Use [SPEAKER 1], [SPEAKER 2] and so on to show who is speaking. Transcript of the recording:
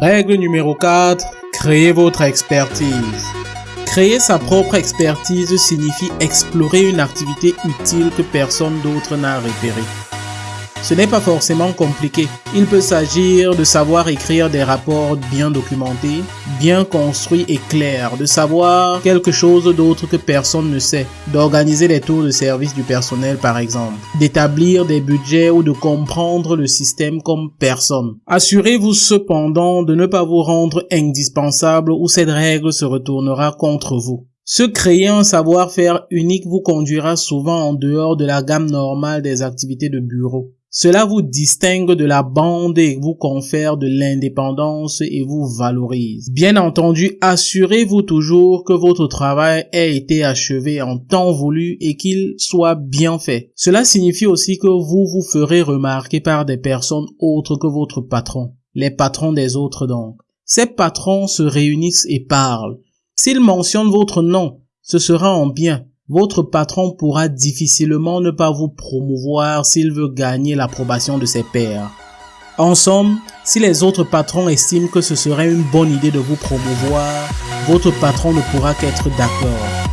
[SPEAKER 1] Règle numéro 4. Créez votre expertise. Créer sa propre expertise signifie explorer une activité utile que personne d'autre n'a repérée. Ce n'est pas forcément compliqué. Il peut s'agir de savoir écrire des rapports bien documentés, bien construits et clairs, de savoir quelque chose d'autre que personne ne sait, d'organiser les tours de service du personnel par exemple, d'établir des budgets ou de comprendre le système comme personne. Assurez-vous cependant de ne pas vous rendre indispensable ou cette règle se retournera contre vous. Se créer un savoir-faire unique vous conduira souvent en dehors de la gamme normale des activités de bureau. Cela vous distingue de la bande et vous confère de l'indépendance et vous valorise. Bien entendu, assurez-vous toujours que votre travail ait été achevé en temps voulu et qu'il soit bien fait. Cela signifie aussi que vous vous ferez remarquer par des personnes autres que votre patron. Les patrons des autres donc. Ces patrons se réunissent et parlent. S'ils mentionnent votre nom, ce sera en bien votre patron pourra difficilement ne pas vous promouvoir s'il veut gagner l'approbation de ses pairs. En somme, si les autres patrons estiment que ce serait une bonne idée de vous promouvoir, votre patron ne pourra qu'être d'accord.